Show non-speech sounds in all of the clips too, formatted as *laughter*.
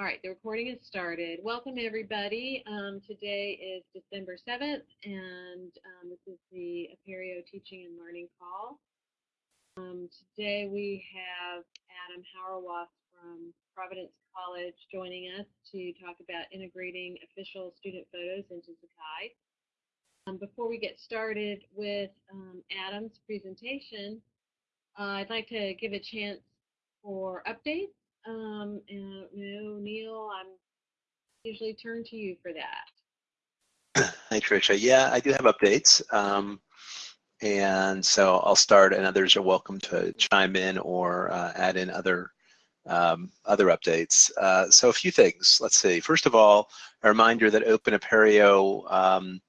All right, the recording has started. Welcome everybody. Um, today is December 7th and um, this is the Apereo Teaching and Learning Call. Um, today we have Adam Hauerwas from Providence College joining us to talk about integrating official student photos into Sakai. Um, before we get started with um, Adam's presentation, uh, I'd like to give a chance for updates um, and know, Neil, I'm usually turn to you for that. Hi, Tricia. Yeah, I do have updates. Um, and so I'll start and others are welcome to chime in or uh, add in other um, other updates. Uh, so a few things. Let's see. First of all, a reminder that Open Apereo um,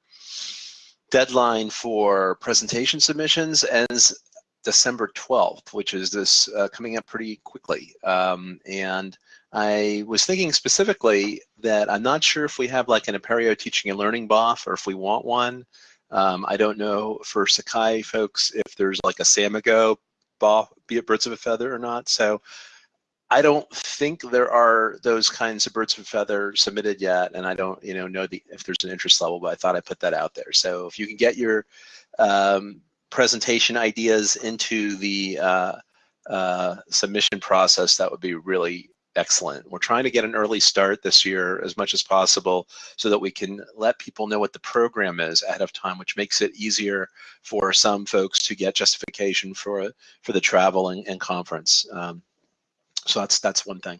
deadline for presentation submissions ends December 12th, which is this uh, coming up pretty quickly. Um, and I was thinking specifically that I'm not sure if we have like an Apereo teaching and learning BOF or if we want one. Um, I don't know for Sakai folks if there's like a Samigo BOF, be it birds of a feather or not. So I don't think there are those kinds of birds of a feather submitted yet, and I don't, you know, know the, if there's an interest level, but I thought I'd put that out there. So if you can get your um, presentation ideas into the uh, uh, submission process, that would be really excellent. We're trying to get an early start this year as much as possible so that we can let people know what the program is ahead of time, which makes it easier for some folks to get justification for for the travel and, and conference. Um, so that's that's one thing.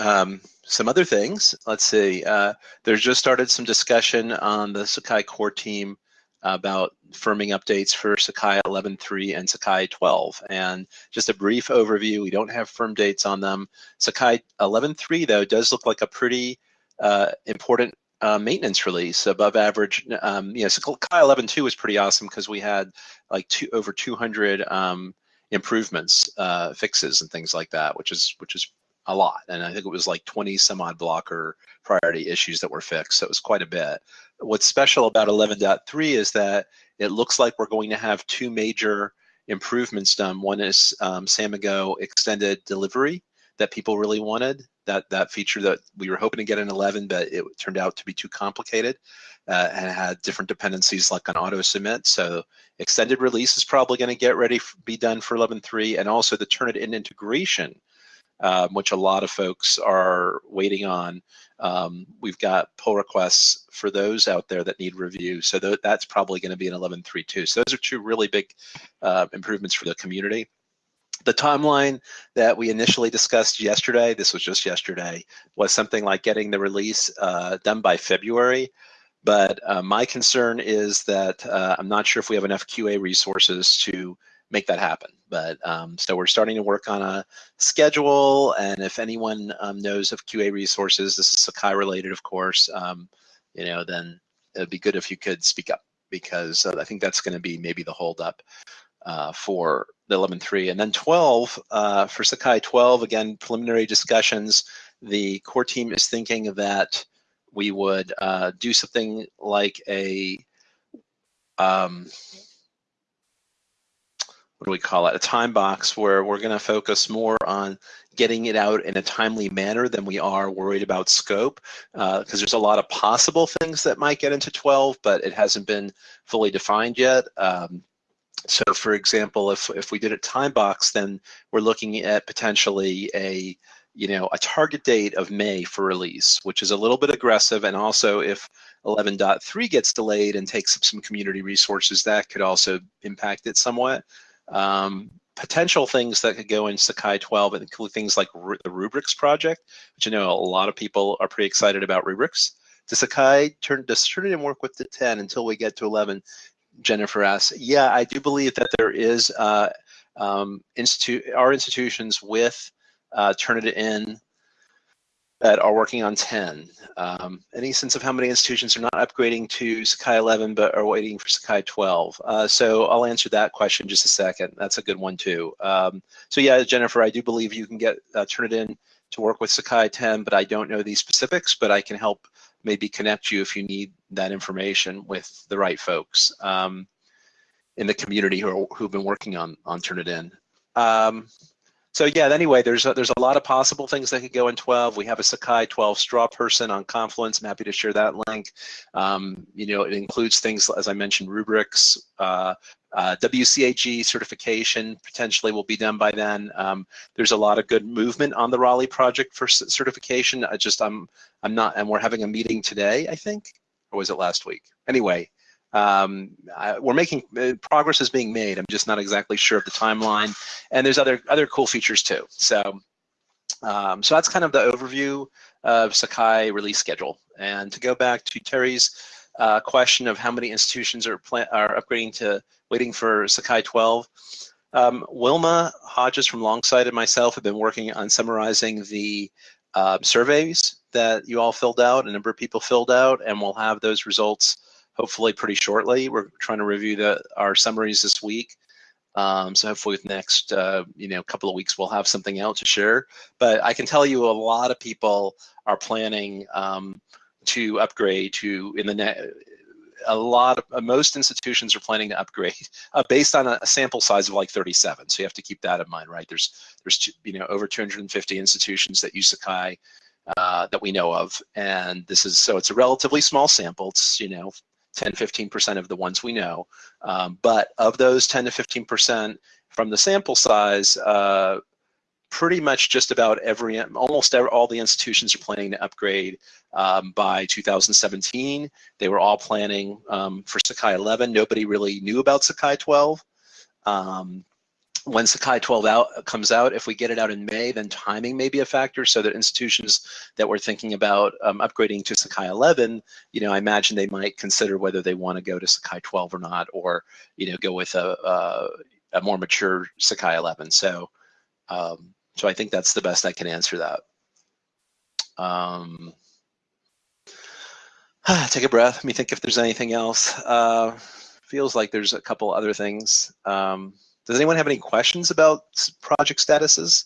Um, some other things. Let's see. Uh, there's just started some discussion on the Sakai core team about firming updates for Sakai 11.3 and Sakai 12. And just a brief overview, we don't have firm dates on them. Sakai 11.3, though, does look like a pretty uh, important uh, maintenance release, above average. Um, you know, Sakai 11.2 was pretty awesome because we had like two, over 200 um, improvements, uh, fixes, and things like that, which is which is a lot. And I think it was like 20 some odd blocker priority issues that were fixed. So it was quite a bit. What's special about 11.3 is that it looks like we're going to have two major improvements done. One is um, Samigo extended delivery that people really wanted. That that feature that we were hoping to get in 11, but it turned out to be too complicated uh, and had different dependencies like on auto submit. So extended release is probably going to get ready, be done for 11.3, and also the Turnitin integration um, which a lot of folks are waiting on. Um, we've got pull requests for those out there that need review. So th that's probably going to be an 11.3.2. So those are two really big uh, improvements for the community. The timeline that we initially discussed yesterday, this was just yesterday, was something like getting the release uh, done by February. But uh, my concern is that uh, I'm not sure if we have enough QA resources to make that happen. But um, so we're starting to work on a schedule, and if anyone um, knows of QA resources, this is Sakai related, of course. Um, you know, then it'd be good if you could speak up because uh, I think that's going to be maybe the holdup uh, for the 11.3. And then 12 uh, for Sakai 12, again, preliminary discussions. The core team is thinking that we would uh, do something like a um, what do we call it, a time box where we're going to focus more on getting it out in a timely manner than we are worried about scope because uh, there's a lot of possible things that might get into 12, but it hasn't been fully defined yet. Um, so for example, if, if we did a time box, then we're looking at potentially a you know, a target date of May for release, which is a little bit aggressive. And also if 11.3 gets delayed and takes up some community resources, that could also impact it somewhat. Um, potential things that could go in Sakai 12 include things like the rubrics project, which I know a lot of people are pretty excited about rubrics. Does Sakai turn, does Turnitin work with the 10 until we get to 11? Jennifer asks, yeah, I do believe that there is uh, um, institute, our institutions with uh, Turnitin that are working on 10. Um, any sense of how many institutions are not upgrading to Sakai 11 but are waiting for Sakai 12? Uh, so I'll answer that question just a second. That's a good one too. Um, so yeah, Jennifer, I do believe you can get uh, Turnitin to work with Sakai 10, but I don't know these specifics, but I can help maybe connect you if you need that information with the right folks um, in the community who are, who've been working on, on Turnitin. Um, so yeah, anyway, there's a, there's a lot of possible things that could go in 12. We have a Sakai 12 straw person on Confluence. I'm happy to share that link. Um, you know, it includes things, as I mentioned, rubrics, uh, uh, WCAG certification potentially will be done by then. Um, there's a lot of good movement on the Raleigh project for certification. I just, I'm, I'm not, and we're having a meeting today, I think, or was it last week? Anyway, um, I, we're making uh, progress is being made. I'm just not exactly sure of the timeline, and there's other other cool features too. So, um, so that's kind of the overview of Sakai release schedule. And to go back to Terry's uh, question of how many institutions are are upgrading to waiting for Sakai 12. Um, Wilma Hodges from Longsight and myself have been working on summarizing the uh, surveys that you all filled out, a number of people filled out, and we'll have those results hopefully pretty shortly. We're trying to review the our summaries this week. Um, so hopefully with next uh, you know couple of weeks we'll have something out to share. But I can tell you a lot of people are planning um, to upgrade to in the net. A lot of uh, most institutions are planning to upgrade *laughs* uh, based on a, a, sample size of like 37. So you have to keep that in mind, right? There's there's you know over 250 institutions that use Sakai uh, that we know of, and this is so it's a relatively small sample. It's you know 10, 15% of the ones we know. Um, but of those 10 to 15% from the sample size, uh, pretty much just about every, almost every, all the institutions are planning to upgrade um, by 2017. They were all planning um, for Sakai 11. Nobody really knew about Sakai 12. Um, when Sakai 12 out comes out, if we get it out in May, then timing may be a factor. So that institutions that were thinking about um, upgrading to Sakai 11, you know, I imagine they might consider whether they want to go to Sakai 12 or not, or you know, go with a, a, a more mature Sakai 11. So, um, so I think that's the best I can answer that. Um, *sighs* take a breath. Let me think if there's anything else. Uh, feels like there's a couple other things. Um, does anyone have any questions about project statuses?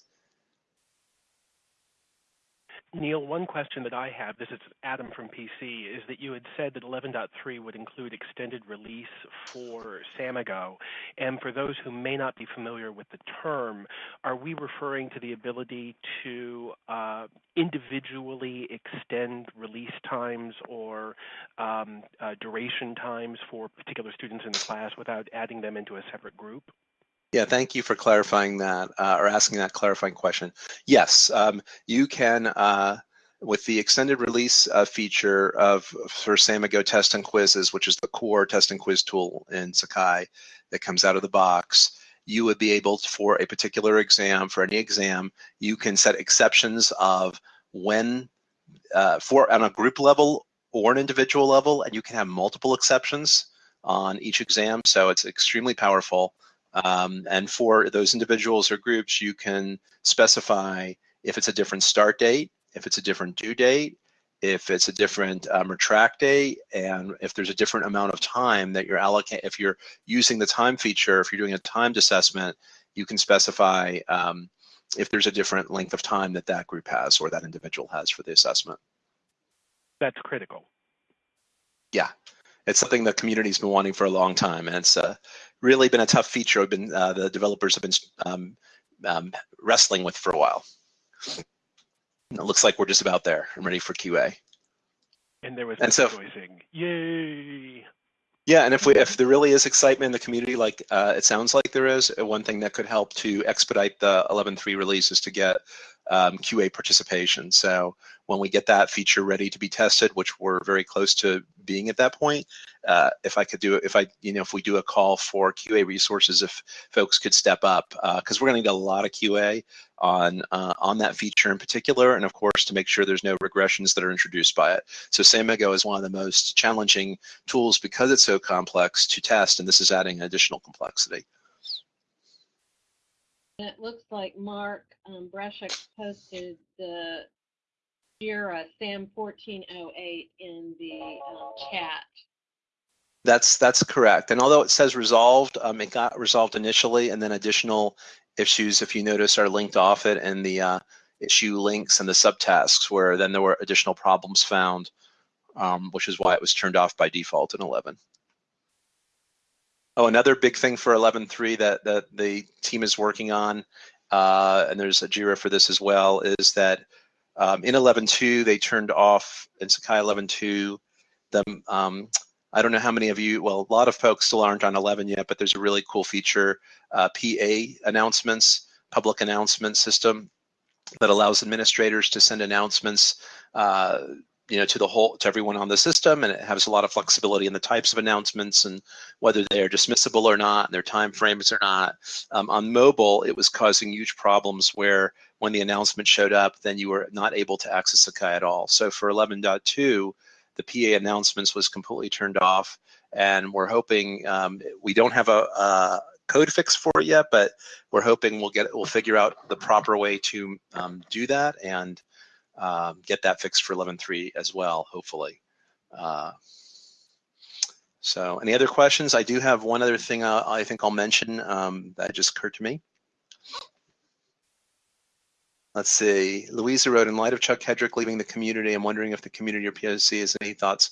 Neil, one question that I have, this is Adam from PC, is that you had said that 11.3 would include extended release for Samigo. And for those who may not be familiar with the term, are we referring to the ability to uh, individually extend release times or um, uh, duration times for particular students in the class without adding them into a separate group? Yeah, thank you for clarifying that uh, or asking that clarifying question. Yes, um, you can, uh, with the extended release uh, feature of for Samigo test and quizzes, which is the core test and quiz tool in Sakai that comes out of the box, you would be able to, for a particular exam, for any exam, you can set exceptions of when, uh, for on a group level or an individual level, and you can have multiple exceptions on each exam. So it's extremely powerful. Um, and for those individuals or groups, you can specify if it's a different start date, if it's a different due date, if it's a different um, retract date, and if there's a different amount of time that you're allocating, if you're using the time feature, if you're doing a timed assessment, you can specify um, if there's a different length of time that that group has or that individual has for the assessment. That's critical. Yeah, it's something the community's been wanting for a long time, and it's uh, really been a tough feature. I've been uh, the developers have been um, um, wrestling with for a while. And it looks like we're just about there. I'm ready for QA. And there was and so, rejoicing. Yay! Yeah, and if we if there really is excitement in the community, like uh, it sounds like there is, one thing that could help to expedite the 11.3 release is to get um, QA participation. So when we get that feature ready to be tested, which we're very close to being at that point, uh, if I could do if I, you know, if we do a call for QA resources, if folks could step up, because uh, we're going to need a lot of QA on uh, on that feature in particular, and of course to make sure there's no regressions that are introduced by it. So Samigo is one of the most challenging tools because it's so complex to test, and this is adding additional complexity. It looks like Mark um, posted the JIRA SAM 1408 in the um, chat. That's that's correct. And although it says resolved, um, it got resolved initially, and then additional issues, if you notice, are linked off it and the uh, issue links and the subtasks, where then there were additional problems found, um, which is why it was turned off by default in 11. Oh, another big thing for 11.3 that, that the team is working on uh, and there's a JIRA for this as well, is that um, in 11.2 they turned off in Sakai 11.2 the um, I don't know how many of you, well, a lot of folks still aren't on 11 yet, but there's a really cool feature, uh, PA announcements, public announcement system that allows administrators to send announcements uh, you know, to the whole, to everyone on the system, and it has a lot of flexibility in the types of announcements and whether they are dismissible or not, and their time frames or not. Um, on mobile, it was causing huge problems where when the announcement showed up, then you were not able to access Sakai at all. So for 11.2, the PA announcements was completely turned off, and we're hoping um, we don't have a, a code fix for it yet, but we're hoping we'll get we'll figure out the proper way to um, do that and um, get that fixed for 11.3 as well, hopefully. Uh, so any other questions? I do have one other thing I, I think I'll mention um, that just occurred to me. Let's see, Louisa wrote, in light of Chuck Hedrick leaving the community, I'm wondering if the community or POC has any thoughts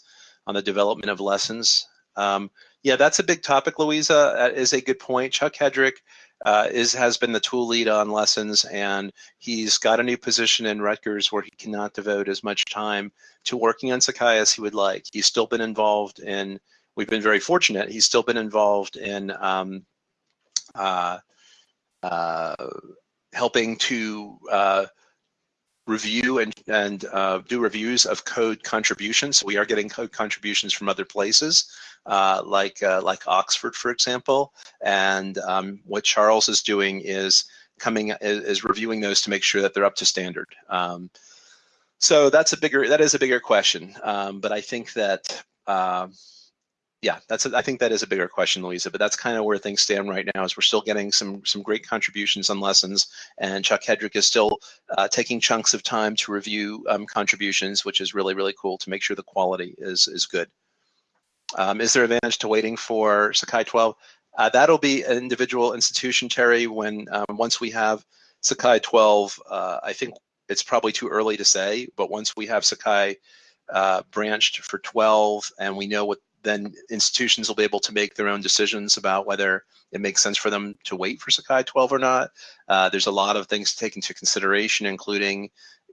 on the development of lessons. Um, yeah, that's a big topic, Louisa. That is a good point. Chuck Hedrick uh, is has been the tool lead on lessons, and he's got a new position in Rutgers where he cannot devote as much time to working on Sakai as he would like. He's still been involved in. We've been very fortunate. He's still been involved in um, uh, uh, helping to uh, review and, and uh, do reviews of code contributions. We are getting code contributions from other places, uh, like uh, like Oxford, for example. And um, what Charles is doing is coming is, reviewing those to make sure that they're up to standard. Um, so that's a bigger that is a bigger question. Um, but I think that uh, yeah, that's a, I think that is a bigger question, Louisa. But that's kind of where things stand right now. Is we're still getting some some great contributions on lessons, and Chuck Hedrick is still uh, taking chunks of time to review um, contributions, which is really really cool to make sure the quality is is good. Um, is there advantage to waiting for Sakai 12? Uh, that'll be an individual institution, Terry. When um, once we have Sakai 12, uh, I think it's probably too early to say. But once we have Sakai uh, branched for 12 and we know what then institutions will be able to make their own decisions about whether it makes sense for them to wait for Sakai 12 or not. Uh, there's a lot of things to take into consideration, including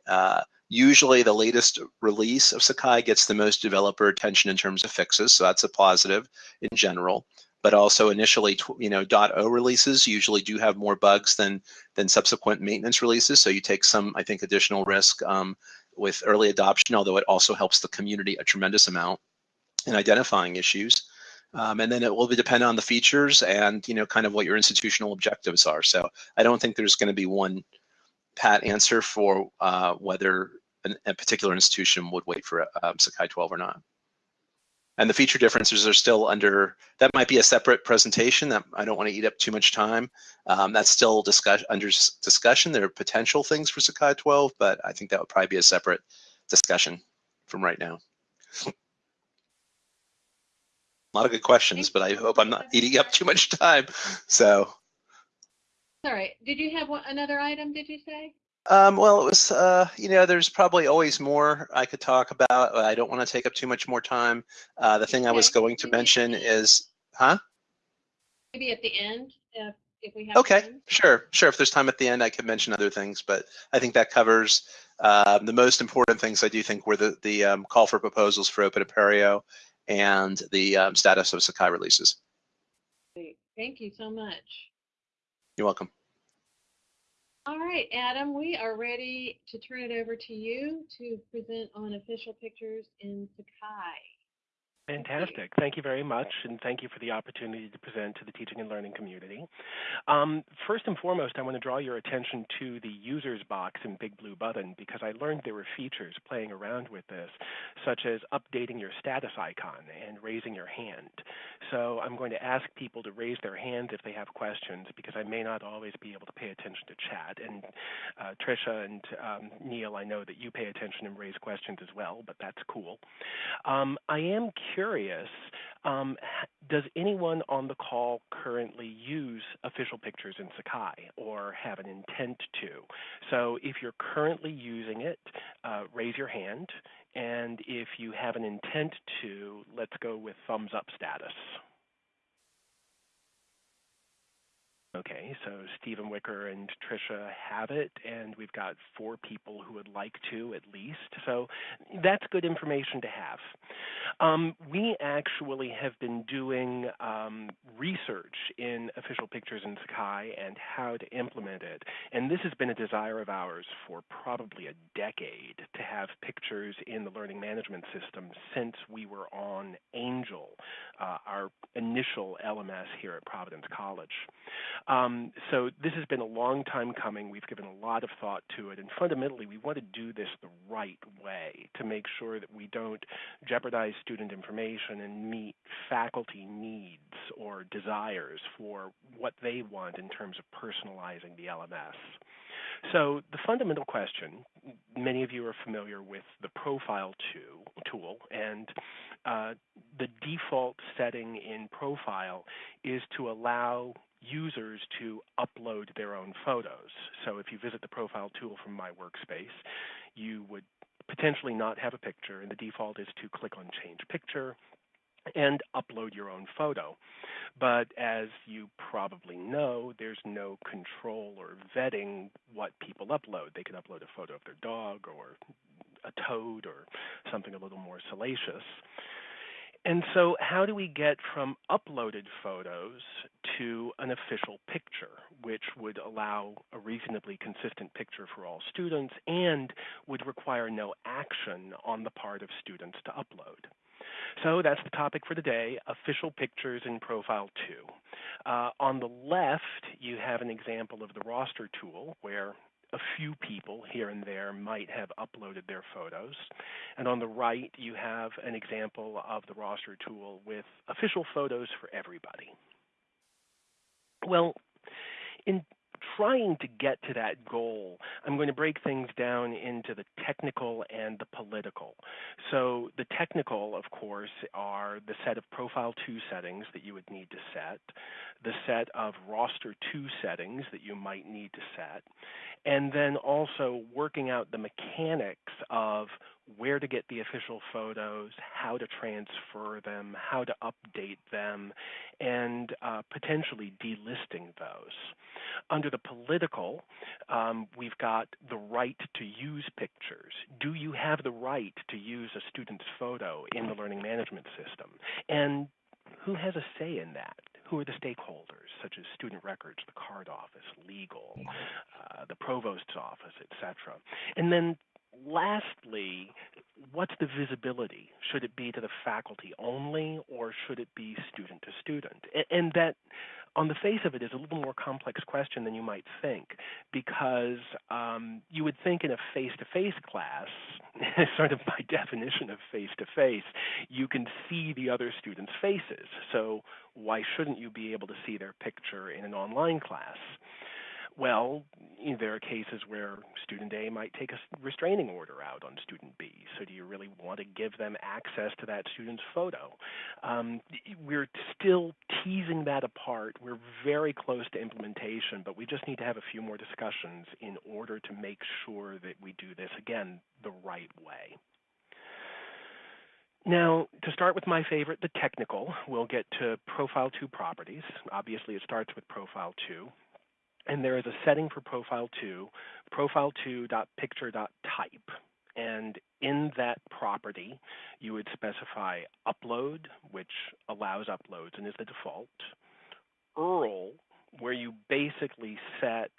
uh, usually the latest release of Sakai gets the most developer attention in terms of fixes, so that's a positive in general. But also initially, you know, .o releases usually do have more bugs than than subsequent maintenance releases, so you take some, I think, additional risk um, with early adoption, although it also helps the community a tremendous amount in identifying issues. Um, and then it will depend on the features and you know kind of what your institutional objectives are. So I don't think there's going to be one pat answer for uh, whether an, a particular institution would wait for um, Sakai 12 or not. And the feature differences are still under, that might be a separate presentation that I don't want to eat up too much time. Um, that's still discuss, under discussion. There are potential things for Sakai 12, but I think that would probably be a separate discussion from right now. *laughs* A lot of good questions, but I hope I'm not eating up too much time. So. All right. Did you have one, another item, did you say? Um, well, it was, uh, you know, there's probably always more I could talk about. I don't want to take up too much more time. Uh, the thing okay. I was going to mention is, huh? Maybe at the end, if, if we have Okay, time. sure, sure. If there's time at the end, I could mention other things, but I think that covers uh, the most important things I do think were the, the um, call for proposals for Open Apereo and the um, status of Sakai releases. Great. Thank you so much. You're welcome. All right, Adam, we are ready to turn it over to you to present on official pictures in Sakai. Fantastic. Thank you very much, and thank you for the opportunity to present to the teaching and learning community. Um, first and foremost, I want to draw your attention to the users box in Big Blue Button because I learned there were features playing around with this, such as updating your status icon and raising your hand. So I'm going to ask people to raise their hands if they have questions because I may not always be able to pay attention to chat. And uh, Trisha and um, Neil, I know that you pay attention and raise questions as well, but that's cool. Um, I am curious curious, um, does anyone on the call currently use official pictures in Sakai or have an intent to? So if you're currently using it, uh, raise your hand. And if you have an intent to, let's go with thumbs up status. Okay, so Stephen Wicker and Tricia have it, and we've got four people who would like to at least. So that's good information to have. Um, we actually have been doing um, research in official pictures in Sakai and how to implement it. And this has been a desire of ours for probably a decade to have pictures in the learning management system since we were on Angel, uh, our initial LMS here at Providence College. Um, so this has been a long time coming. We've given a lot of thought to it, and fundamentally, we want to do this the right way to make sure that we don't jeopardize student information and meet faculty needs or desires for what they want in terms of personalizing the LMS. So the fundamental question, many of you are familiar with the profile tool, and uh, the default setting in profile is to allow users to upload their own photos. So if you visit the profile tool from my workspace, you would potentially not have a picture, and the default is to click on Change Picture and upload your own photo. But as you probably know, there's no control or vetting what people upload. They can upload a photo of their dog or a toad or something a little more salacious. And so, how do we get from uploaded photos to an official picture, which would allow a reasonably consistent picture for all students and would require no action on the part of students to upload? So that's the topic for today, official pictures in Profile 2. Uh, on the left, you have an example of the roster tool where a few people here and there might have uploaded their photos. And on the right, you have an example of the roster tool with official photos for everybody. Well, in trying to get to that goal, I'm going to break things down into the technical and the political. So, the technical, of course, are the set of Profile 2 settings that you would need to set, the set of Roster 2 settings that you might need to set, and then also working out the mechanics of where to get the official photos, how to transfer them, how to update them, and uh, potentially delisting those. Under the political, um, we've got the right to use pictures. Do you have the right to use a student's photo in the learning management system? And who has a say in that? Who are the stakeholders, such as student records, the card office, legal, uh, the provost's office, etc. And then lastly, what's the visibility? Should it be to the faculty only, or should it be student to student? And that, on the face of it, is a little more complex question than you might think, because um, you would think in a face-to-face class, *laughs* sort of by definition of face-to-face, you can see the other students' faces. So why shouldn't you be able to see their picture in an online class? Well, there are cases where student A might take a restraining order out on student B. So, do you really want to give them access to that student's photo? Um, we're still teasing that apart. We're very close to implementation, but we just need to have a few more discussions in order to make sure that we do this again the right way. Now, to start with my favorite, the technical, we'll get to Profile 2 properties. Obviously, it starts with Profile 2 and there is a setting for profile 2, profile2.picture.type. And in that property, you would specify upload, which allows uploads and is the default, URL, where you basically set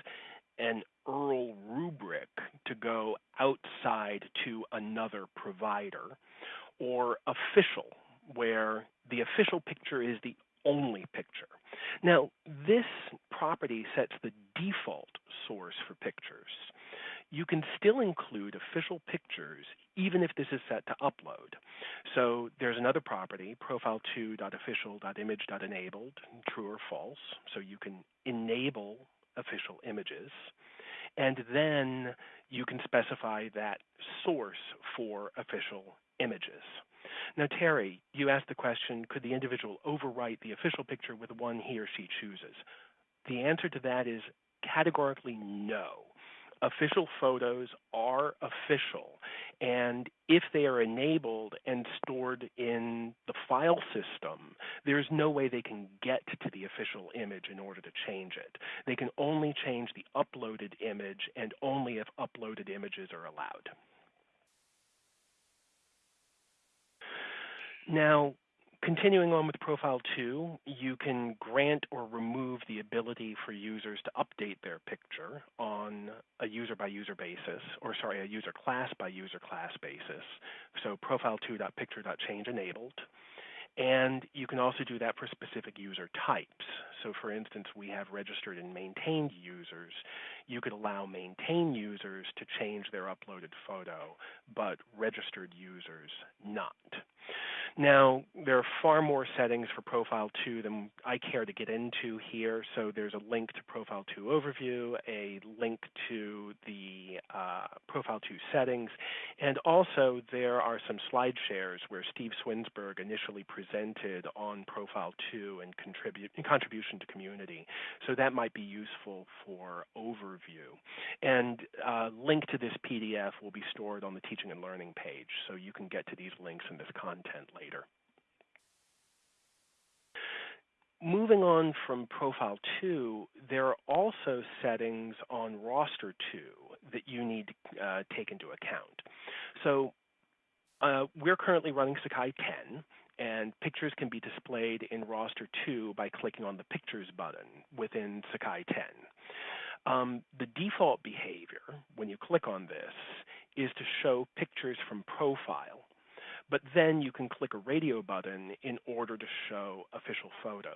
an URL rubric to go outside to another provider, or official, where the official picture is the only picture. Now, this property sets the default source for pictures. You can still include official pictures even if this is set to upload. So there's another property, profile2.official.image.enabled, true or false. So you can enable official images. And then you can specify that source for official images. Now, Terry, you asked the question could the individual overwrite the official picture with one he or she chooses? The answer to that is categorically no. official photos are official. And if they are enabled and stored in the file system, there's no way they can get to the official image in order to change it. They can only change the uploaded image and only if uploaded images are allowed. Now, Continuing on with Profile 2, you can grant or remove the ability for users to update their picture on a user by user basis, or sorry, a user class by user class basis. So profile 2.picture.change enabled. And you can also do that for specific user types. So for instance, we have registered and maintained users. You could allow maintained users to change their uploaded photo, but registered users not. Now, there are far more settings for Profile 2 than I care to get into here. So there's a link to Profile 2 overview, a link to the uh, Profile 2 settings, and also there are some slide shares where Steve Swinsburg initially presented on Profile 2 and contribution to community. So that might be useful for overview. And uh, link to this PDF will be stored on the teaching and learning page, so you can get to these links in this content later. Moving on from Profile 2, there are also settings on Roster 2 that you need to uh, take into account. So uh, we're currently running Sakai 10, and pictures can be displayed in Roster 2 by clicking on the Pictures button within Sakai 10. Um, the default behavior when you click on this is to show pictures from profile but then you can click a radio button in order to show official photos.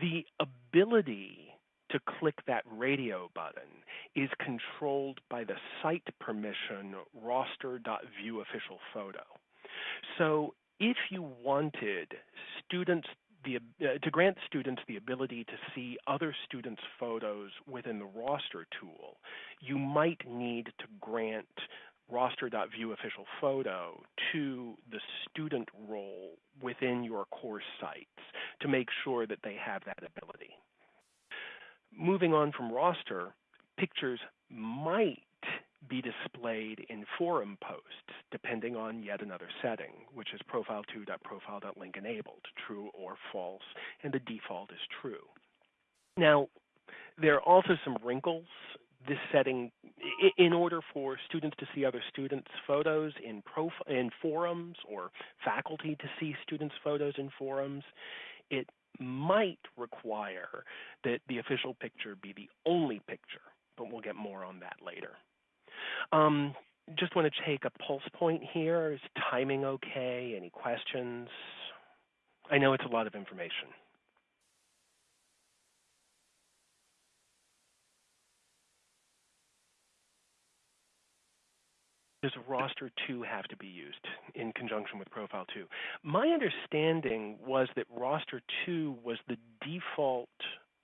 The ability to click that radio button is controlled by the site permission roster.viewofficialphoto. So if you wanted students the, uh, to grant students the ability to see other students' photos within the roster tool, you might need to grant roster.viewOfficialPhoto to the student role within your course sites to make sure that they have that ability. Moving on from roster, pictures might be displayed in forum posts depending on yet another setting, which is profile2.profile.link enabled, true or false, and the default is true. Now, there are also some wrinkles this setting in order for students to see other students' photos in, in forums or faculty to see students' photos in forums, it might require that the official picture be the only picture, but we'll get more on that later. Um, just want to take a pulse point here. Is timing okay? Any questions? I know it's a lot of information. Does roster 2 have to be used in conjunction with profile 2? My understanding was that roster 2 was the default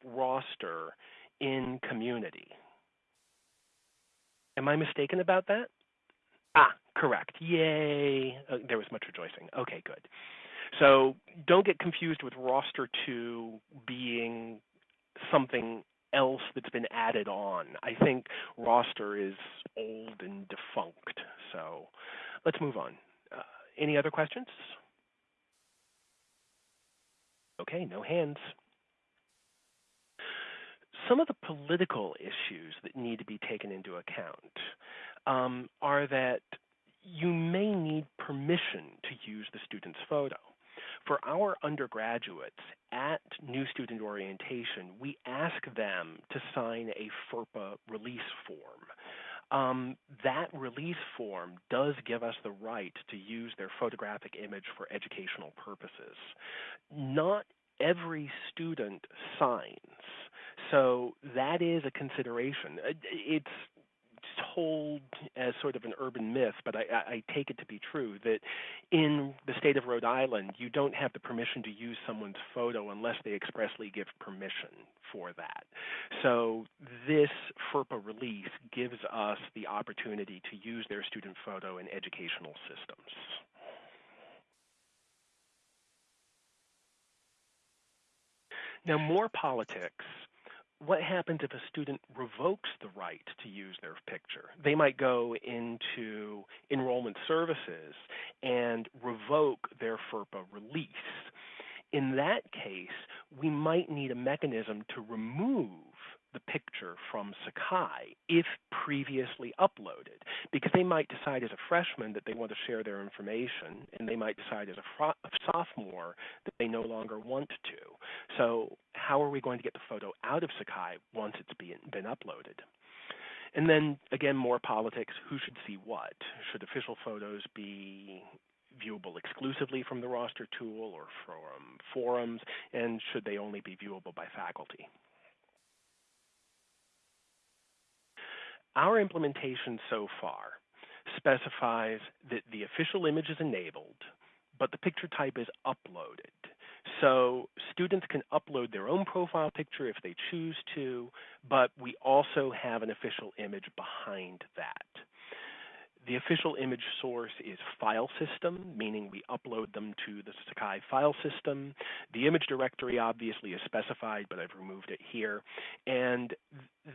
roster in community. Am I mistaken about that? Ah, correct. Yay. Uh, there was much rejoicing. Okay, good. So don't get confused with roster 2 being something else that's been added on. I think roster is old and defunct. So let's move on. Uh, any other questions? Okay, no hands. Some of the political issues that need to be taken into account um, are that you may need permission to use the student's photo. For our undergraduates at New Student Orientation, we ask them to sign a FERPA release form. Um, that release form does give us the right to use their photographic image for educational purposes. Not every student signs, so that is a consideration. It's told as sort of an urban myth, but I, I, take it to be true that in the state of Rhode Island, you don't have the permission to use someone's photo unless they expressly give permission for that. So this FERPA release gives us the opportunity to use their student photo in educational systems. Now, more politics what happens if a student revokes the right to use their picture? They might go into enrollment services and revoke their FERPA release. In that case, we might need a mechanism to remove the picture from Sakai if previously uploaded, because they might decide as a freshman that they want to share their information, and they might decide as a, sophomore that they no longer want to. So how are we going to get the photo out of Sakai once it's been, been uploaded? And then again, more politics. Who should see what? Should official photos be viewable exclusively from the roster tool or from forums? And should they only be viewable by faculty? Our implementation so far specifies that the official image is enabled, but the picture type is uploaded. So students can upload their own profile picture if they choose to, but we also have an official image behind that. The official image source is file system, meaning we upload them to the Sakai file system. The image directory obviously is specified, but I've removed it here. And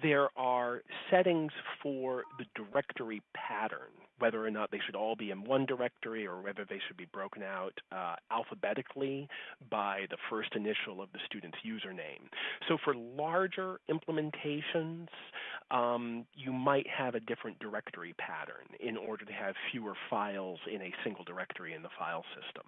there are settings for the directory pattern, whether or not they should all be in one directory or whether they should be broken out uh, alphabetically by the first initial of the student's username. So for larger implementations, um, you might have a different directory pattern in order to have fewer files in a single directory in the file system.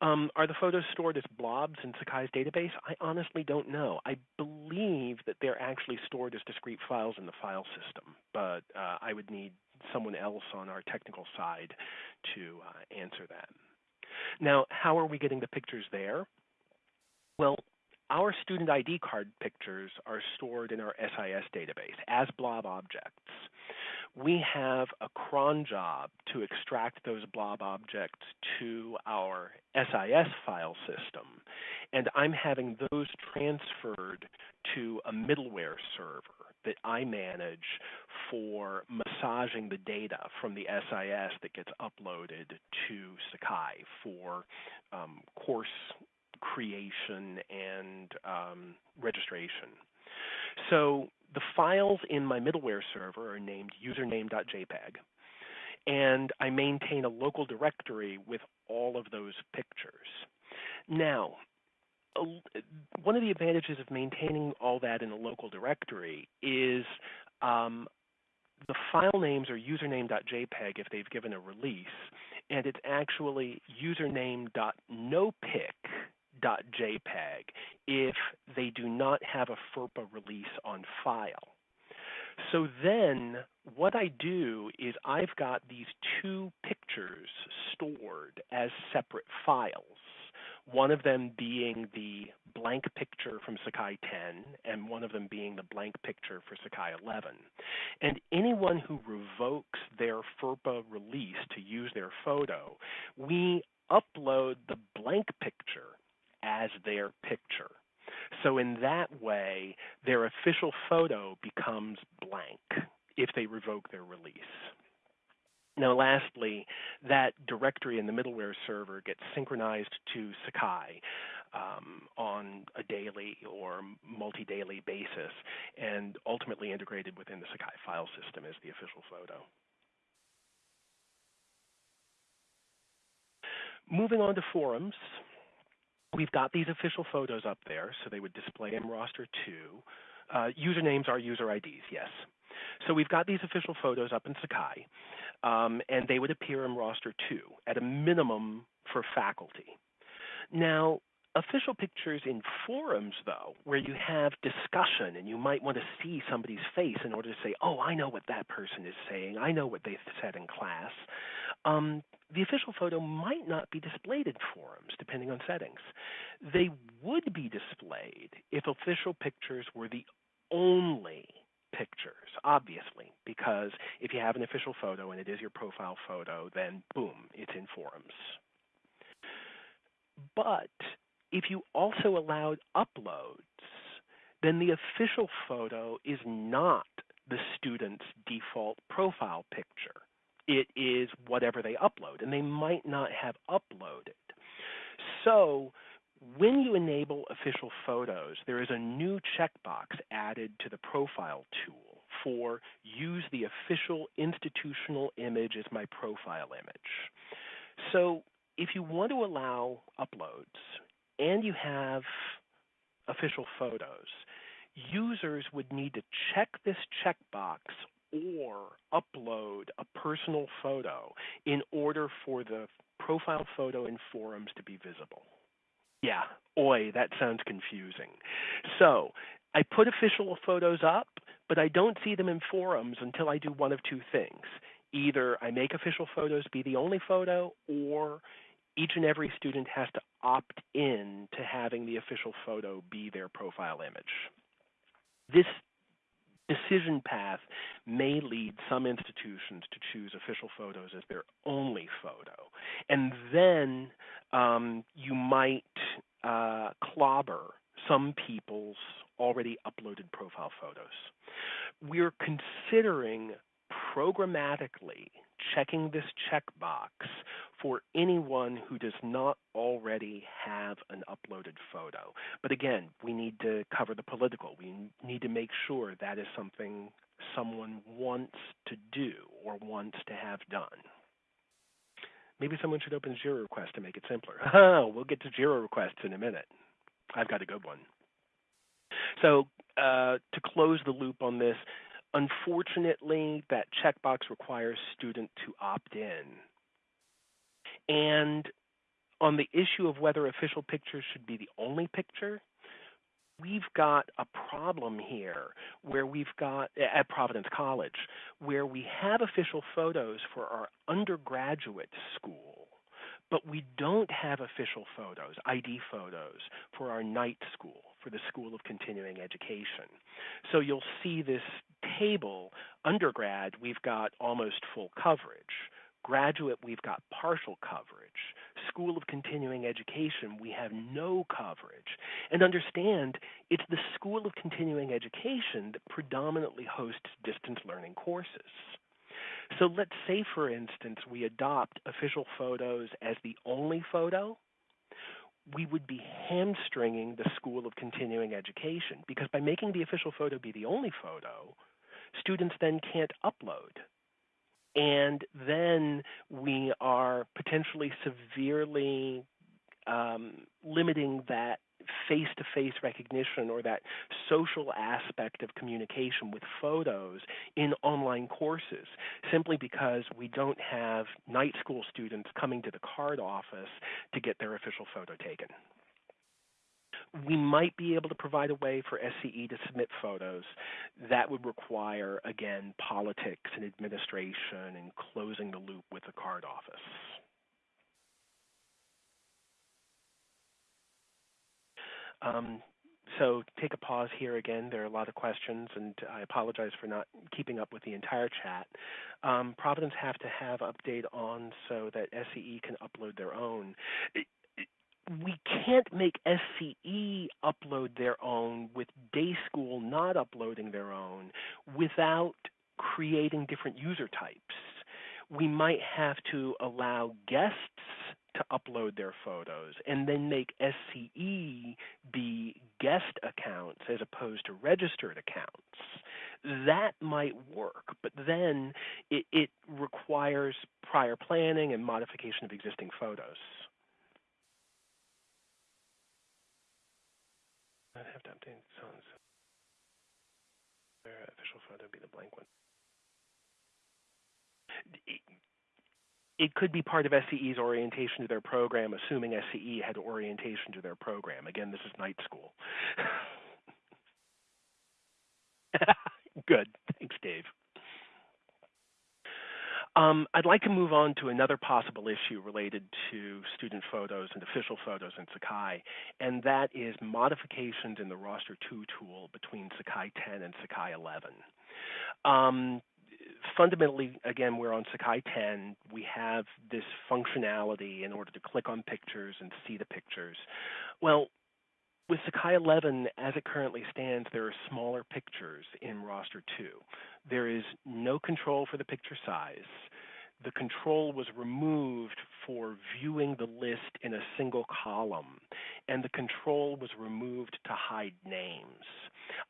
Um, are the photos stored as blobs in Sakai's database? I honestly don't know. I believe that they're actually stored as discrete files in the file system, but uh, I would need someone else on our technical side to uh, answer that. Now, how are we getting the pictures there? Well, our student ID card pictures are stored in our SIS database as blob objects. We have a cron job to extract those blob objects to our SIS file system, and I'm having those transferred to a middleware server that I manage for massaging the data from the SIS that gets uploaded to Sakai for um, course creation and um, registration. So the files in my middleware server are named username.jpg, and I maintain a local directory with all of those pictures. Now, one of the advantages of maintaining all that in a local directory is um, the file names are username.jpg if they've given a release, and it's actually username.nopic .jpg if they do not have a FERPA release on file. So then what I do is I've got these two pictures stored as separate files, one of them being the blank picture from Sakai 10 and one of them being the blank picture for Sakai 11. And anyone who revokes their FERPA release to use their photo, we upload the blank picture as their picture. So in that way, their official photo becomes blank if they revoke their release. Now, lastly, that directory in the middleware server gets synchronized to Sakai um, on a daily or multi-daily basis and ultimately integrated within the Sakai file system as the official photo. Moving on to forums, We've got these official photos up there, so they would display in roster two. Uh, usernames are user IDs, yes. So we've got these official photos up in Sakai, um, and they would appear in roster two at a minimum for faculty. Now, official pictures in forums, though, where you have discussion and you might want to see somebody's face in order to say, oh, I know what that person is saying, I know what they said in class, um, the official photo might not be displayed in forums, depending on settings. They would be displayed if official pictures were the only pictures, obviously, because if you have an official photo and it is your profile photo, then boom, it's in forums. But if you also allowed uploads, then the official photo is not the student's default profile picture it is whatever they upload, and they might not have uploaded. So when you enable official photos, there is a new checkbox added to the profile tool for use the official institutional image as my profile image. So if you want to allow uploads and you have official photos, users would need to check this checkbox or upload a personal photo in order for the profile photo in forums to be visible. Yeah, oi, that sounds confusing. So I put official photos up, but I don't see them in forums until I do one of two things. Either I make official photos be the only photo, or each and every student has to opt in to having the official photo be their profile image. This decision path may lead some institutions to choose official photos as their only photo. And then um, you might uh, clobber some people's already uploaded profile photos. We're considering programmatically checking this checkbox for anyone who does not already have an uploaded photo. But again, we need to cover the political. We need to make sure that is something someone wants to do or wants to have done. Maybe someone should open Jira request to make it simpler. *laughs* we'll get to Jira requests in a minute. I've got a good one. So uh, to close the loop on this, unfortunately, that checkbox requires student to opt in. And on the issue of whether official pictures should be the only picture, we've got a problem here where we've got at Providence College where we have official photos for our undergraduate school, but we don't have official photos, ID photos, for our night school, for the School of Continuing Education. So you'll see this table, undergrad, we've got almost full coverage. Graduate, we've got partial coverage. School of Continuing Education, we have no coverage. And understand, it's the School of Continuing Education that predominantly hosts distance learning courses. So let's say, for instance, we adopt official photos as the only photo. We would be hamstringing the School of Continuing Education because by making the official photo be the only photo, students then can't upload and then we are potentially severely um, limiting that face to face recognition or that social aspect of communication with photos in online courses simply because we don't have night school students coming to the card office to get their official photo taken we might be able to provide a way for SCE to submit photos. That would require, again, politics and administration and closing the loop with the card office. Um, so take a pause here again. There are a lot of questions, and I apologize for not keeping up with the entire chat. Um, Providence have to have update on so that SCE can upload their own we can't make SCE upload their own with day school not uploading their own without creating different user types. We might have to allow guests to upload their photos and then make SCE be guest accounts as opposed to registered accounts. That might work, but then it, it requires prior planning and modification of existing photos. I'd have to update so. Their official photo be the blank one. It could be part of SCE's orientation to their program, assuming SCE had orientation to their program. Again, this is night school. *laughs* Good. Thanks, Dave. Um, I'd like to move on to another possible issue related to student photos and official photos in Sakai, and that is modifications in the Roster 2 tool between Sakai 10 and Sakai 11. Um, fundamentally, again, we're on Sakai 10. We have this functionality in order to click on pictures and see the pictures. Well, with Sakai 11, as it currently stands, there are smaller pictures in roster 2. There is no control for the picture size. The control was removed for viewing the list in a single column, and the control was removed to hide names.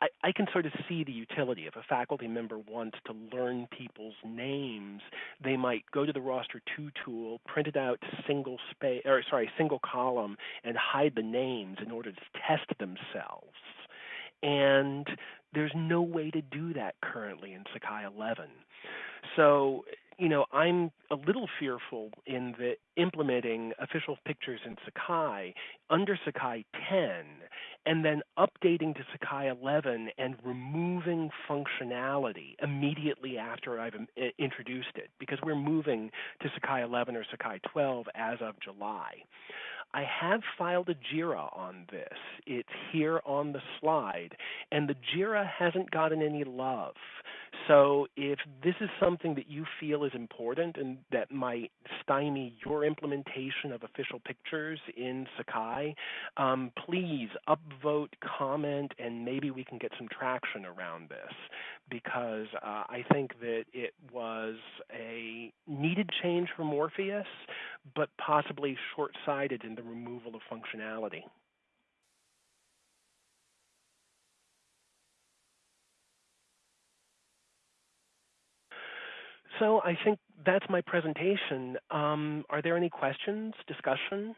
I, I, can sort of see the utility. If a faculty member wants to learn people's names, they might go to the roster two tool, print it out single space or sorry, single column, and hide the names in order to test themselves. And there's no way to do that currently in Sakai 11. So you know, I'm a little fearful in the implementing official pictures in Sakai under Sakai 10 and then updating to Sakai 11 and removing functionality immediately after I've um, introduced it because we're moving to Sakai 11 or Sakai 12 as of July. I have filed a JIRA on this. It's here on the slide, and the JIRA hasn't gotten any love. So if this is something that you feel is important and that might stymie your implementation of official pictures in Sakai, um, please upvote, comment, and maybe we can get some traction around this because uh, I think that it was a needed change for Morpheus, but possibly short-sighted in the removal of functionality. So I think that's my presentation. Um, are there any questions, discussion?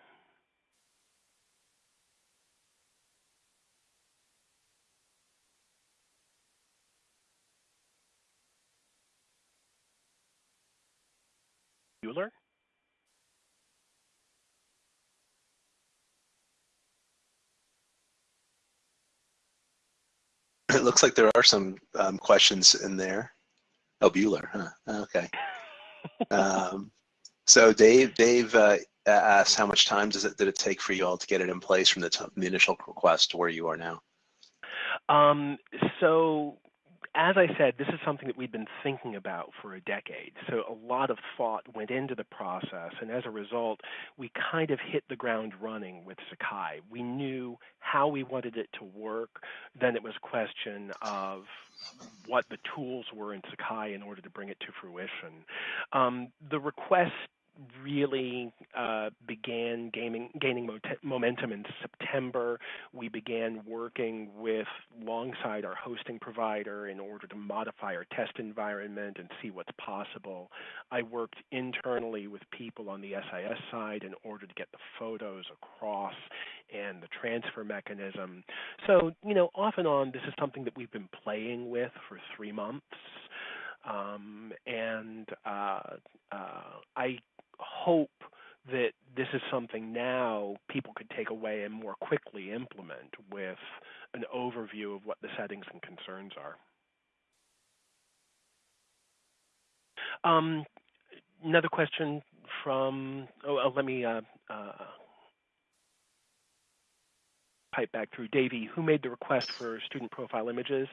Bueller? It looks like there are some um, questions in there. Oh, Bueller, huh? Okay. *laughs* um, so Dave, Dave uh, asked how much time does it did it take for you all to get it in place from the, the initial request to where you are now? Um, so as I said, this is something that we've been thinking about for a decade. So a lot of thought went into the process, and as a result, we kind of hit the ground running with Sakai. We knew how we wanted it to work. Then it was a question of what the tools were in Sakai in order to bring it to fruition. Um, the request really uh, began gaining, gaining momentum in September. We began working with alongside our hosting provider in order to modify our test environment and see what's possible. I worked internally with people on the SIS side in order to get the photos across and the transfer mechanism. So, you know, off and on, this is something that we've been playing with for three months. Um, and uh, uh, I hope that this is something now people could take away and more quickly implement with an overview of what the settings and concerns are. Um, another question from, oh, uh, let me uh, uh, pipe back through. Davey, who made the request for student profile images?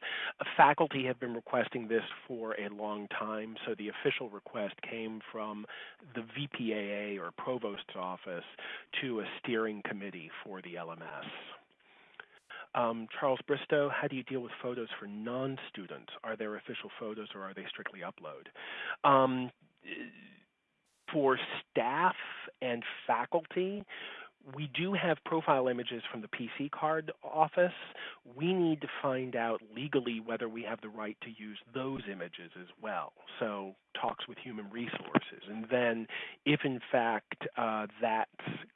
Faculty have been requesting this for a long time, so the official request came from the VPAA or Provost's office to a steering committee for the LMS. Um, Charles Bristow, how do you deal with photos for non-students? Are there official photos or are they strictly upload? Um, for staff and faculty, we do have profile images from the PC card office. We need to find out legally whether we have the right to use those images as well. So talks with human resources. And then if in fact uh, that's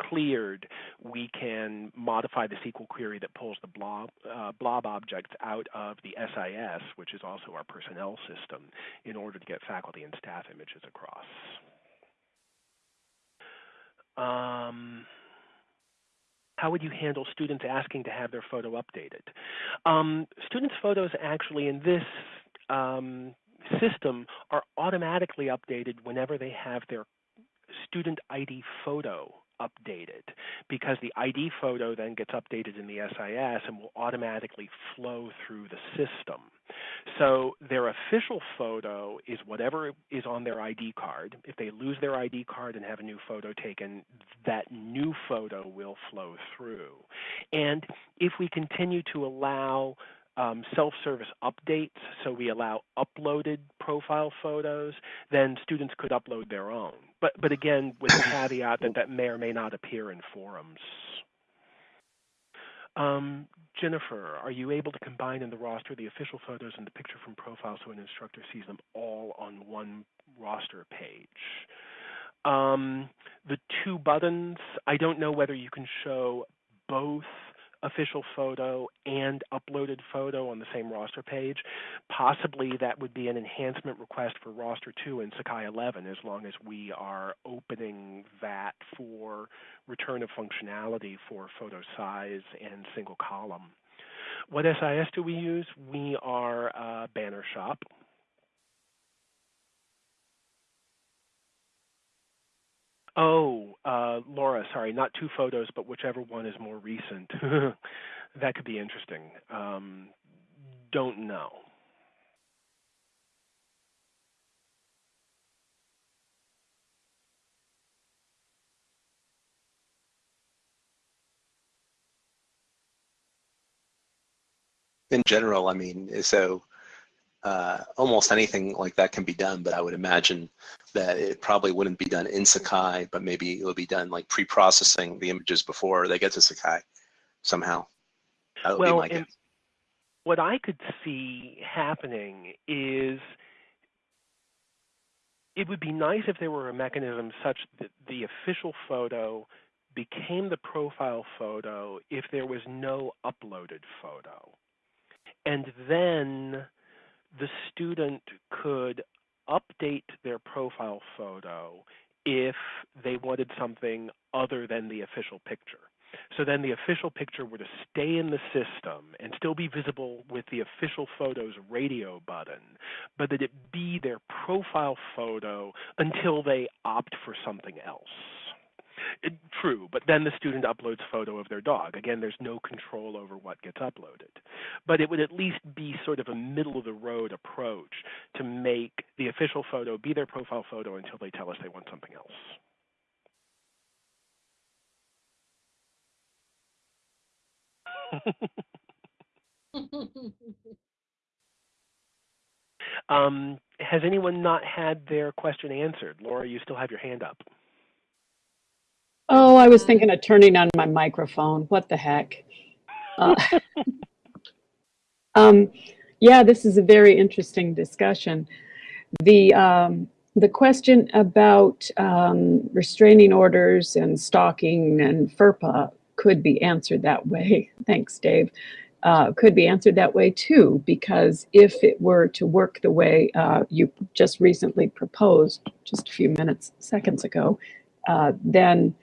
cleared, we can modify the SQL query that pulls the blob, uh, blob objects out of the SIS, which is also our personnel system, in order to get faculty and staff images across. Um, how would you handle students asking to have their photo updated? Um, students' photos actually in this um, system are automatically updated whenever they have their student ID photo updated because the ID photo then gets updated in the SIS and will automatically flow through the system. So their official photo is whatever is on their ID card. If they lose their ID card and have a new photo taken, that new photo will flow through. And if we continue to allow um, self-service updates, so we allow uploaded profile photos, then students could upload their own. But, but again, with the *coughs* caveat that that may or may not appear in forums. Um, Jennifer, are you able to combine in the roster the official photos and the picture from profile so an instructor sees them all on one roster page? Um, the two buttons, I don't know whether you can show both official photo and uploaded photo on the same roster page. Possibly that would be an enhancement request for roster 2 in Sakai 11 as long as we are opening that for return of functionality for photo size and single column. What SIS do we use? We are Banner Shop. Oh, uh, Laura, sorry, not two photos, but whichever one is more recent. *laughs* that could be interesting. Um, don't know. In general, I mean, so uh, almost anything like that can be done, but I would imagine that it probably wouldn't be done in Sakai, but maybe it would be done like pre-processing the images before they get to Sakai somehow. That would well, be my guess. what I could see happening is it would be nice if there were a mechanism such that the official photo became the profile photo if there was no uploaded photo. And then the student could update their profile photo if they wanted something other than the official picture. So then the official picture were to stay in the system and still be visible with the official photos radio button, but that it be their profile photo until they opt for something else. It, true, but then the student uploads photo of their dog. Again, there's no control over what gets uploaded. But it would at least be sort of a middle of the road approach to make the official photo be their profile photo until they tell us they want something else. *laughs* um, has anyone not had their question answered? Laura, you still have your hand up. Oh, I was thinking of turning on my microphone. What the heck? Uh, *laughs* um, yeah, this is a very interesting discussion. The um, the question about um, restraining orders and stalking and FERPA could be answered that way. *laughs* Thanks, Dave. Uh, could be answered that way too, because if it were to work the way uh, you just recently proposed just a few minutes, seconds ago, uh, then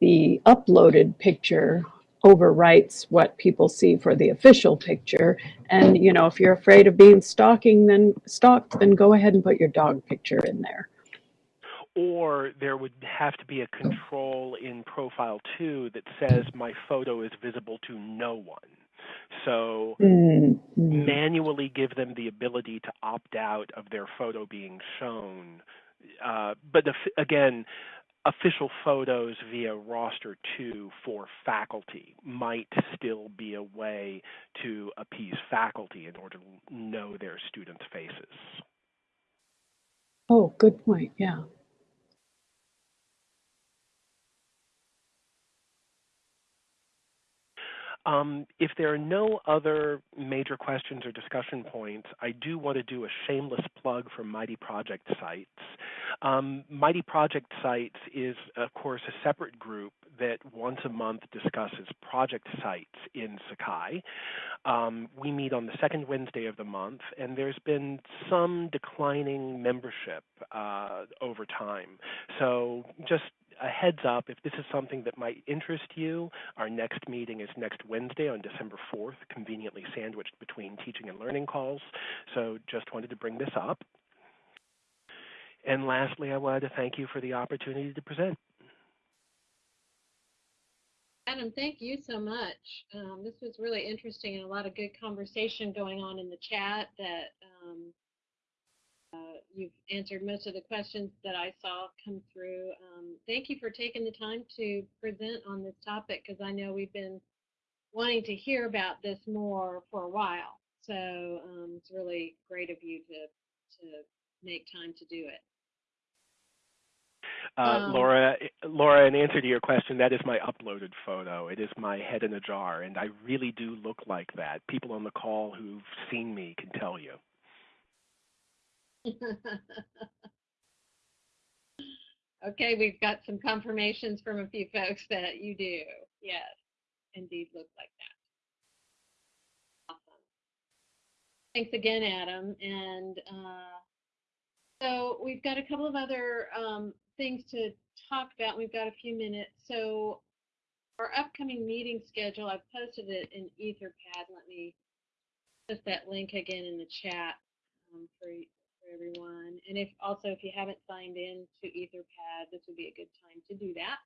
the uploaded picture overwrites what people see for the official picture. And, you know, if you're afraid of being stalking, then stalked, then go ahead and put your dog picture in there. Or there would have to be a control in profile two that says my photo is visible to no one. So mm -hmm. manually give them the ability to opt out of their photo being shown. Uh, but the, again, official photos via roster 2 for faculty might still be a way to appease faculty in order to know their students' faces. Oh, good point. Yeah. Um, if there are no other major questions or discussion points, I do want to do a shameless plug for Mighty Project Sites. Um, Mighty Project Sites is, of course, a separate group that once a month discusses project sites in Sakai. Um, we meet on the second Wednesday of the month, and there's been some declining membership uh, over time. So just a heads up, if this is something that might interest you, our next meeting is next Wednesday on December 4th, conveniently sandwiched between teaching and learning calls. So just wanted to bring this up. And lastly, I wanted to thank you for the opportunity to present. Adam, thank you so much. Um, this was really interesting and a lot of good conversation going on in the chat that um, uh, you've answered most of the questions that I saw come through. Thank you for taking the time to present on this topic because I know we've been wanting to hear about this more for a while. So um, it's really great of you to to make time to do it. Uh, Um, Laura, Laura, in answer to your question, that is my uploaded photo. It is my head in a jar, and I really do look like that. People on the call who've seen me can tell you. *laughs* okay, we've got some confirmations from a few folks that you do. Yes, indeed look like that. Awesome. Thanks again, Adam. And uh, so we've got a couple of other um, things to talk about. We've got a few minutes. So our upcoming meeting schedule, I've posted it in Etherpad. Let me post that link again in the chat um, for, everyone. And if also if you haven't signed in to Etherpad, this would be a good time to do that.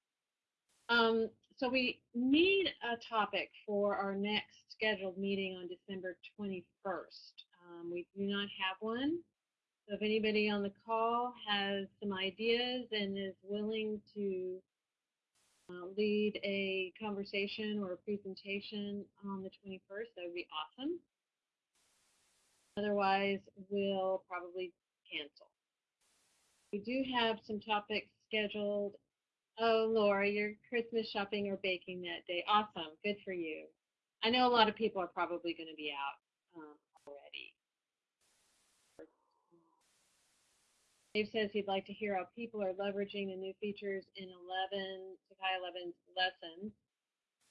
Um, so we need a topic for our next scheduled meeting on December 21st. Um, we do not have one. So if anybody on the call has some ideas and is willing to uh, lead a conversation or a presentation on the 21st, that would be awesome. Otherwise, we'll probably cancel. We do have some topics scheduled. Oh, Laura, you're Christmas shopping or baking that day. Awesome. Good for you. I know a lot of people are probably going to be out um, already. Dave says he'd like to hear how people are leveraging the new features in 11, Sakai 11's lessons.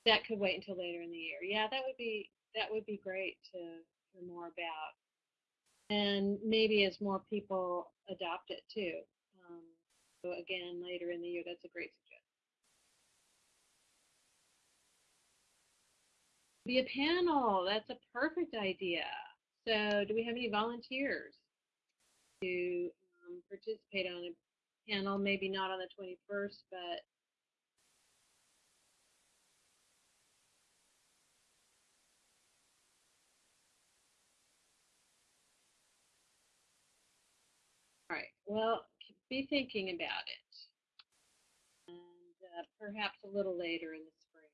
That could wait until later in the year. Yeah, that would be that would be great to hear more about. And maybe as more people adopt it too. Um, so again, later in the year, that's a great suggestion. Be a panel. That's a perfect idea. So, do we have any volunteers to um, participate on a panel? Maybe not on the 21st, but all right. Well, be thinking about it, and uh, perhaps a little later in the spring.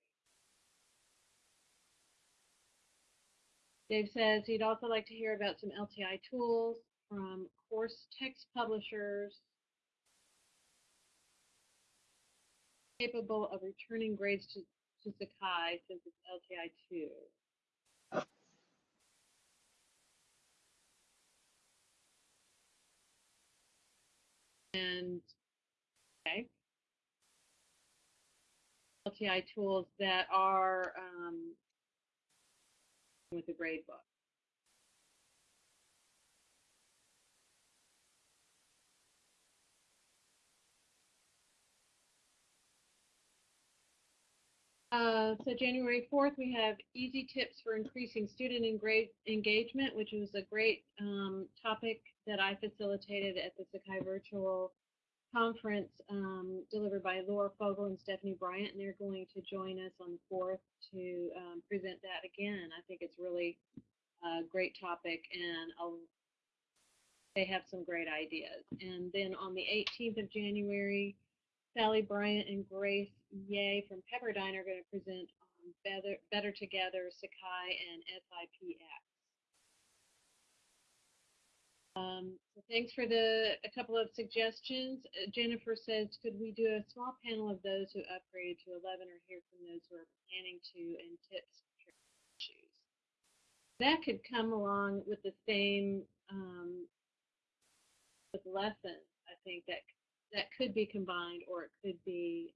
Dave says he'd also like to hear about some LTI tools from course text publishers capable of returning grades to, to Sakai since it's LTI 2. And, okay. LTI tools that are um, with the grade book. Uh, so January 4th, we have easy tips for increasing student engagement, which was a great um, topic that I facilitated at the Sakai Virtual Conference um, delivered by Laura Fogel and Stephanie Bryant, and they're going to join us on the 4th to um, present that again. I think it's really a great topic, and I'll, they have some great ideas. And then on the 18th of January, Sally Bryant and Grace Ye from Pepperdine are going to present Better, Better Together, Sakai, and SIPX. Um, so thanks for the a couple of suggestions. Uh, Jennifer says, could we do a small panel of those who upgraded to 11 or hear from those who are planning to and tips for issues? That could come along with the same um, with lessons. I think that that could be combined or it could be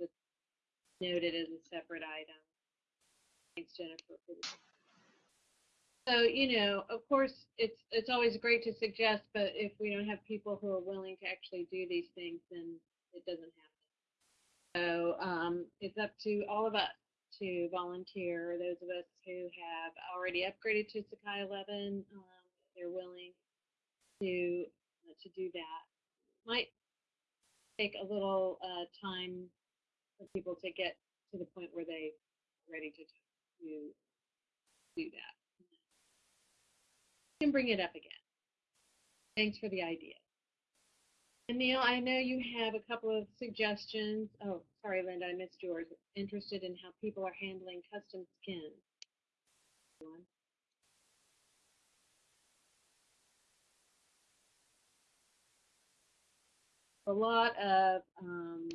um, noted as a separate item. Thanks, Jennifer. So, you know, of course, it's it's always great to suggest, but if we don't have people who are willing to actually do these things, then it doesn't happen. So um, it's up to all of us to volunteer. Those of us who have already upgraded to Sakai 11, um, they're willing to uh, to do that. Might take a little uh, time for people to get to the point where they are ready to to do that. You can bring it up again. Thanks for the idea. And Neil, I know you have a couple of suggestions. Oh, sorry, Linda, I missed yours. Interested in how people are handling custom skins. A lot of um,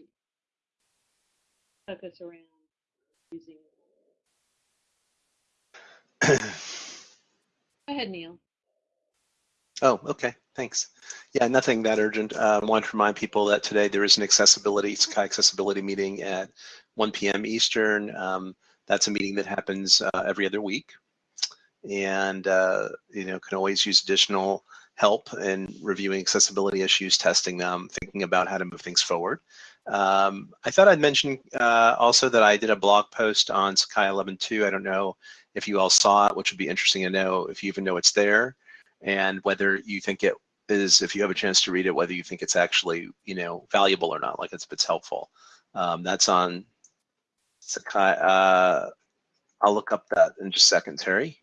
focus around using. Go ahead, Neil. Oh, okay, thanks. Yeah, nothing that urgent. Um, want to remind people that today there is an accessibility, Sakai accessibility meeting at 1 p.m. Eastern. Um, that's a meeting that happens uh, every other week. And, uh, you know, can always use additional help in reviewing accessibility issues, testing them, thinking about how to move things forward. Um, I thought I'd mention uh, also that I did a blog post on Sakai 11.2. I don't know if you all saw it, which would be interesting to know if you even know it's there and whether you think it is, if you have a chance to read it, whether you think it's actually, you know, valuable or not, like it's, it's helpful. Um, that's on Sakai. Uh, I'll look up that in just a second, Terry.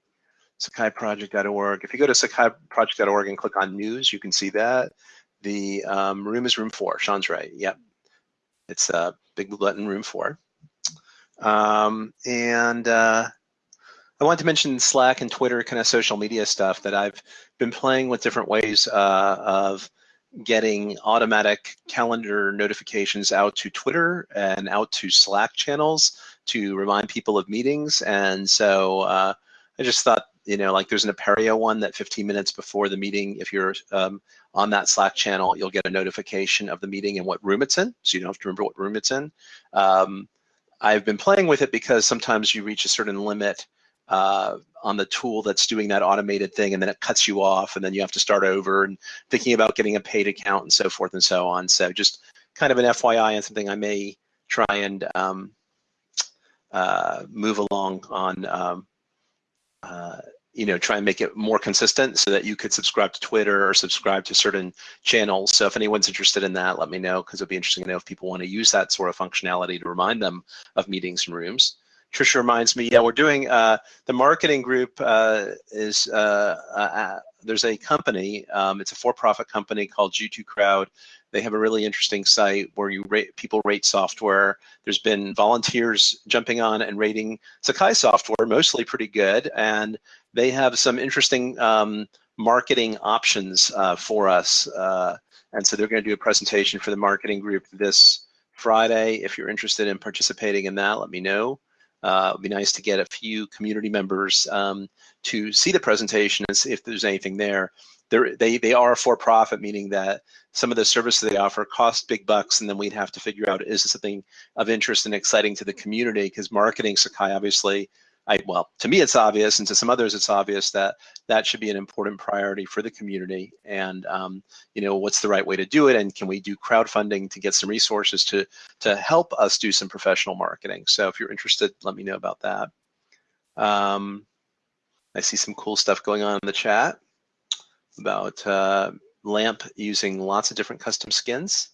SakaiProject.org. If you go to SakaiProject.org and click on news, you can see that. The um, room is room four. Sean's right. Yep. It's a uh, big blue button, room four. Um, and uh, I want to mention Slack and Twitter kind of social media stuff that I've been playing with different ways uh, of getting automatic calendar notifications out to Twitter and out to Slack channels to remind people of meetings. And so uh, I just thought, you know, like there's an Apereo one that 15 minutes before the meeting, if you're um, on that Slack channel, you'll get a notification of the meeting and what room it's in. So you don't have to remember what room it's in. Um, I've been playing with it because sometimes you reach a certain limit uh, on the tool that's doing that automated thing and then it cuts you off and then you have to start over and thinking about getting a paid account and so forth and so on. So just kind of an FYI and something I may try and um, uh, move along on, um, uh, you know, try and make it more consistent so that you could subscribe to Twitter or subscribe to certain channels. So if anyone's interested in that, let me know because it'd be interesting to know if people want to use that sort of functionality to remind them of meetings and rooms. Trisha reminds me, yeah, we're doing, uh, the marketing group uh, is, uh, uh, uh, there's a company, um, it's a for-profit company called G2 Crowd. They have a really interesting site where you rate, people rate software. There's been volunteers jumping on and rating Sakai software, mostly pretty good. And they have some interesting um, marketing options uh, for us. and so they're gonna do a presentation for the marketing group this Friday. If you're interested in participating in that, let me know. Uh, it'd be nice to get a few community members um, to see the presentation and see if there's anything there. They're, they they are for profit, meaning that some of the services they offer cost big bucks, and then we'd have to figure out is this something of interest and exciting to the community? Because marketing Sakai obviously I, well, to me it's obvious, and to some others it's obvious that that should be an important priority for the community. And um, you know, what's the right way to do it? And can we do crowdfunding to get some resources to to help us do some professional marketing? So if you're interested, let me know about that. Um, I see some cool stuff going on in the chat about uh, LAMP using lots of different custom skins.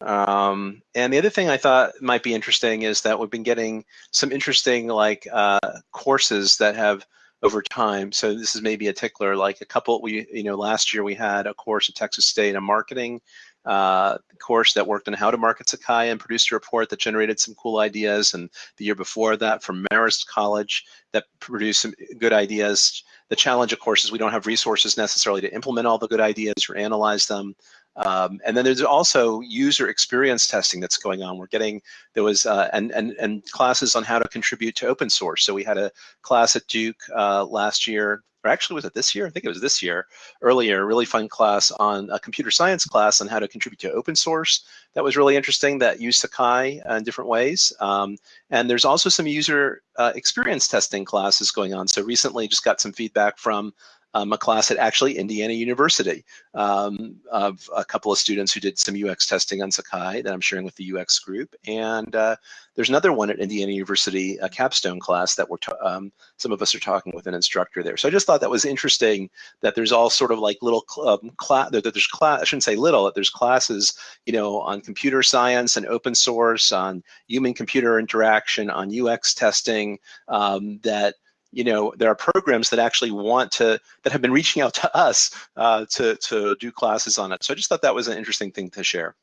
Um, and the other thing I thought might be interesting is that we've been getting some interesting like uh, courses that have over time. So this is maybe a tickler, like a couple, we, you know, last year we had a course at Texas State a marketing uh, course that worked on how to market Sakai and produced a report that generated some cool ideas. And the year before that from Marist College that produced some good ideas. The challenge, of course, is we don't have resources necessarily to implement all the good ideas or analyze them. Um, and then there's also user experience testing that's going on. We're getting, there was, uh, and, and, and classes on how to contribute to open source. So we had a class at Duke uh, last year, or actually was it this year? I think it was this year, earlier, really fun class on a computer science class on how to contribute to open source. That was really interesting that used Sakai in different ways. Um, and there's also some user uh, experience testing classes going on. So recently just got some feedback from um, a class at actually Indiana University um, of a couple of students who did some UX testing on Sakai that I'm sharing with the UX group. And uh, there's another one at Indiana University, a capstone class that we're um, some of us are talking with an instructor there. So I just thought that was interesting that there's all sort of like little um, class, that there's class, I shouldn't say little, that there's classes, you know, on computer science and open source, on human computer interaction, on UX testing um, that you know, there are programs that actually want to, that have been reaching out to us uh, to, to do classes on it. So I just thought that was an interesting thing to share.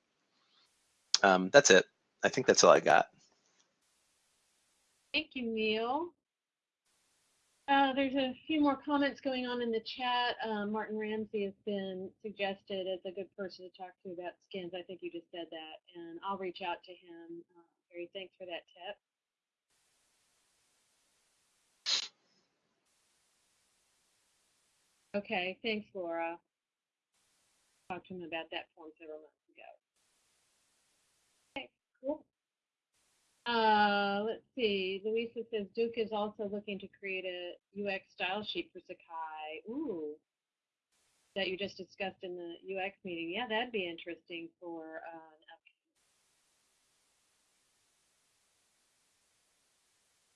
Um, that's it. I think that's all I got. Thank you, Neil. Uh, there's a few more comments going on in the chat. Uh, Martin Ramsey has been suggested as a good person to talk to about skins. I think you just said that, and I'll reach out to him. Uh, Gary, thanks for that tip. Okay, thanks, Laura. Talked to him about that form several months ago. Okay, cool. Uh, let's see. Louisa says Duke is also looking to create a UX style sheet for Sakai. Ooh, that you just discussed in the UX meeting. Yeah, that'd be interesting for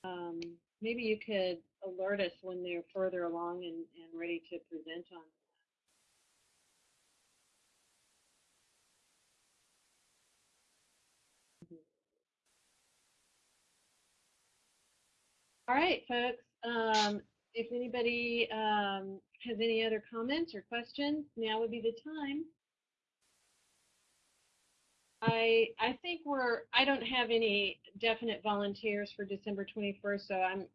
uh, um, maybe you could alert us when they're further along and, and ready to present on All right, folks. Um, if anybody um, has any other comments or questions, now would be the time. I I think we're I don't have any definite volunteers for December 21st, so I'm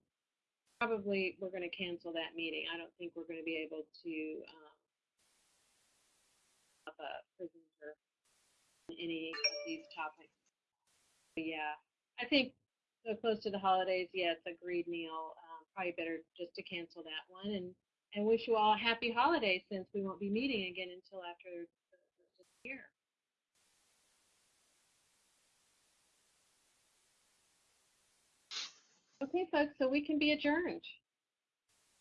probably we're going to cancel that meeting. I don't think we're going to be able to um, have a presenter on any of these topics. But yeah, I think so close to the holidays, yes, agreed, Neil. Um, probably better just to cancel that one and, and wish you all a happy holidays since we won't be meeting again until after the, the year. Okay, folks, so we can be adjourned.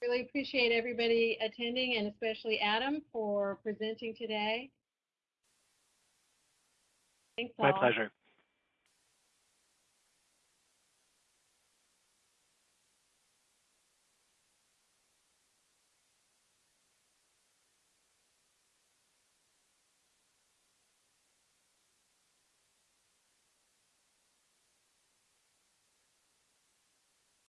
Really appreciate everybody attending and especially Adam for presenting today. Thanks all. My pleasure.